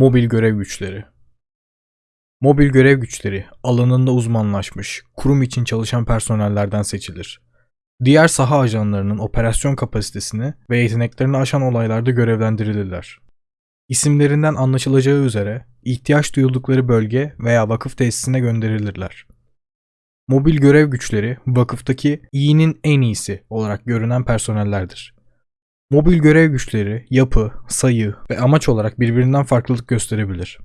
Mobil görev güçleri. Mobil görev güçleri alanında uzmanlaşmış, kurum için çalışan personellerden seçilir. Diğer saha ajanlarının operasyon kapasitesini ve yeteneklerini aşan olaylarda görevlendirilirler. İsimlerinden anlaşılacağı üzere ihtiyaç duydukları bölge veya vakıf tesisine gönderilirler. Mobil görev güçleri vakıftaki iyinin en iyisi olarak görünen personellerdir. Mobil görev güçleri yapı, sayı ve amaç olarak birbirinden farklılık gösterebilir.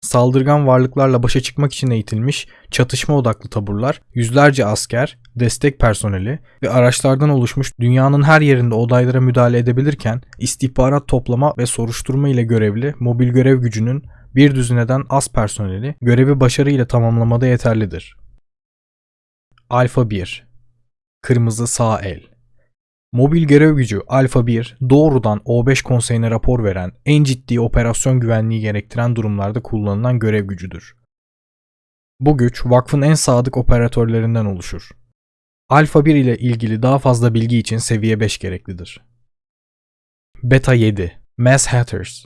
Saldırgan varlıklarla başa çıkmak için eğitilmiş çatışma odaklı taburlar, yüzlerce asker, destek personeli ve araçlardan oluşmuş dünyanın her yerinde olaylara müdahale edebilirken istihbarat toplama ve soruşturma ile görevli mobil görev gücünün bir düzineden az personeli görevi başarıyla tamamlamada yeterlidir. Alfa 1 Kırmızı sağ el Mobil görev gücü Alfa 1 doğrudan O5 konseyine rapor veren en ciddi operasyon güvenliği gerektiren durumlarda kullanılan görev gücüdür. Bu güç vakfın en sadık operatörlerinden oluşur. Alfa 1 ile ilgili daha fazla bilgi için seviye 5 gereklidir. Beta 7 Mass Hatters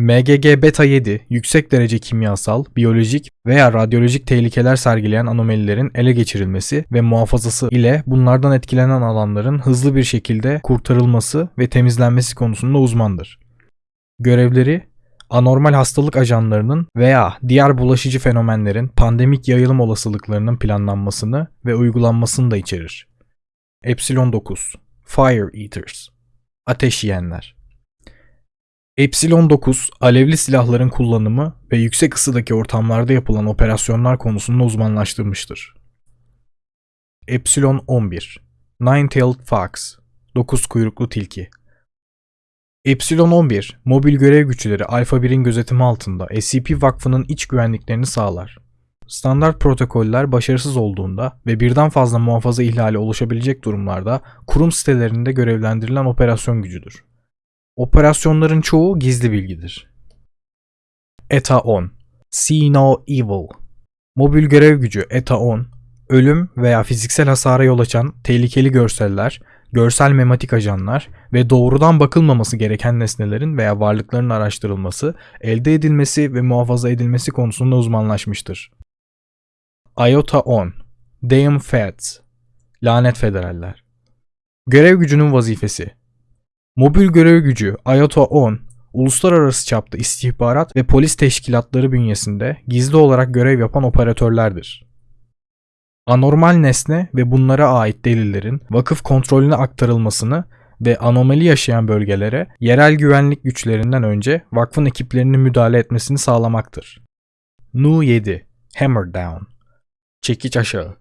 MGG Beta 7 yüksek derece kimyasal, biyolojik veya radyolojik tehlikeler sergileyen anomalilerin ele geçirilmesi ve muhafazası ile bunlardan etkilenen alanların hızlı bir şekilde kurtarılması ve temizlenmesi konusunda uzmandır. Görevleri anormal hastalık ajanlarının veya diğer bulaşıcı fenomenlerin pandemik yayılım olasılıklarının planlanmasını ve uygulanmasını da içerir. Epsilon 9 Fire Eaters Ateş yiyenler Epsilon 9, alevli silahların kullanımı ve yüksek ısıdaki ortamlarda yapılan operasyonlar konusunda uzmanlaştırmıştır. Epsilon 11, Nine-Tailed Fox, 9 kuyruklu tilki. Epsilon 11, mobil görev güçleri Alpha 1'in gözetimi altında SCP Vakfı'nın iç güvenliklerini sağlar. Standart protokoller başarısız olduğunda ve birden fazla muhafaza ihlali oluşabilecek durumlarda kurum sitelerinde görevlendirilen operasyon gücüdür. Operasyonların çoğu gizli bilgidir. ETA 10 See No Evil. Mobil görev gücü ETA 10, ölüm veya fiziksel hasara yol açan tehlikeli görseller, görsel mematik ajanlar ve doğrudan bakılmaması gereken nesnelerin veya varlıkların araştırılması, elde edilmesi ve muhafaza edilmesi konusunda uzmanlaşmıştır. IOTA 10 Damn Feds. Lanet Federaller. Görev gücünün vazifesi Mobil görev gücü IOTA 10, uluslararası çapta istihbarat ve polis teşkilatları bünyesinde gizli olarak görev yapan operatörlerdir. Anormal nesne ve bunlara ait delillerin vakıf kontrolüne aktarılmasını ve anomali yaşayan bölgelere yerel güvenlik güçlerinden önce vakfın ekiplerinin müdahale etmesini sağlamaktır. Nu 7 Hammer Down Çekiç aşağı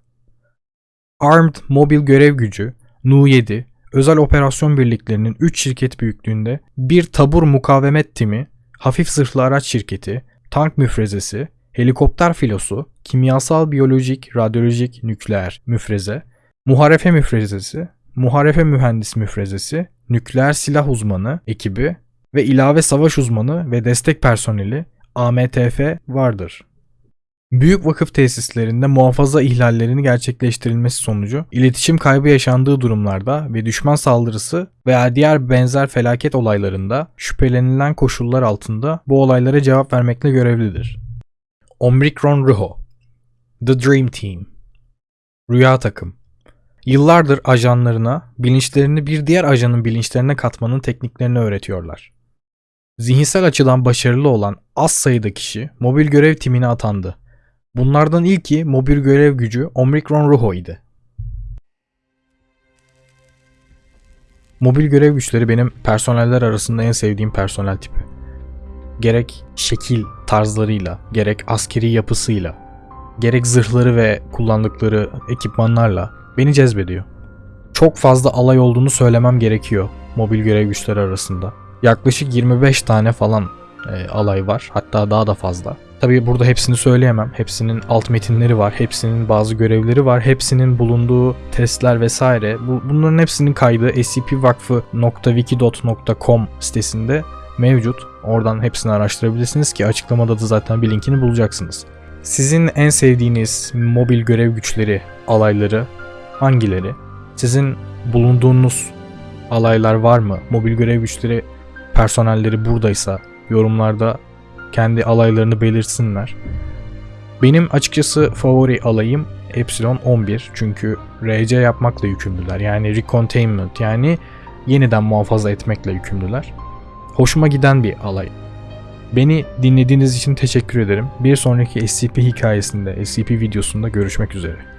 Armed Mobil Görev Gücü Nu 7 özel operasyon birliklerinin 3 şirket büyüklüğünde bir tabur mukavemet timi, hafif zırhlı araç şirketi, tank müfrezesi, helikopter filosu, kimyasal, biyolojik, radyolojik, nükleer müfreze, muharefe müfrezesi, muharefe mühendis müfrezesi, nükleer silah uzmanı ekibi ve ilave savaş uzmanı ve destek personeli AMTF vardır. Büyük vakıf tesislerinde muhafaza ihlallerini gerçekleştirilmesi sonucu iletişim kaybı yaşandığı durumlarda ve düşman saldırısı veya diğer benzer felaket olaylarında şüphelenilen koşullar altında bu olaylara cevap vermekle görevlidir. Omicron Ruho The Dream Team Rüya takım Yıllardır ajanlarına bilinçlerini bir diğer ajanın bilinçlerine katmanın tekniklerini öğretiyorlar. Zihinsel açıdan başarılı olan az sayıda kişi mobil görev timine atandı Bunlardan ilki mobil görev gücü Omicron Rojo idi. Mobil görev güçleri benim personeller arasında en sevdiğim personel tipi. Gerek şekil tarzlarıyla, gerek askeri yapısıyla, gerek zırhları ve kullandıkları ekipmanlarla beni cezbediyor. Çok fazla alay olduğunu söylemem gerekiyor mobil görev güçleri arasında. Yaklaşık 25 tane falan e, alay var. Hatta daha da fazla. Tabii burada hepsini söyleyemem. Hepsinin alt metinleri var. Hepsinin bazı görevleri var. Hepsinin bulunduğu testler vesaire. Bu, bunların hepsinin kaydı scpvakfı.wikidot.com sitesinde mevcut. Oradan hepsini araştırabilirsiniz ki açıklamada da zaten bir linkini bulacaksınız. Sizin en sevdiğiniz mobil görev güçleri, alayları hangileri? Sizin bulunduğunuz alaylar var mı? Mobil görev güçleri personelleri buradaysa yorumlarda kendi alaylarını belirsinler. Benim açıkçası favori alayım Epsilon 11 çünkü RC yapmakla yükümlüler. Yani recontainment yani yeniden muhafaza etmekle yükümlüler. Hoşuma giden bir alay. Beni dinlediğiniz için teşekkür ederim. Bir sonraki SCP hikayesinde, SCP videosunda görüşmek üzere.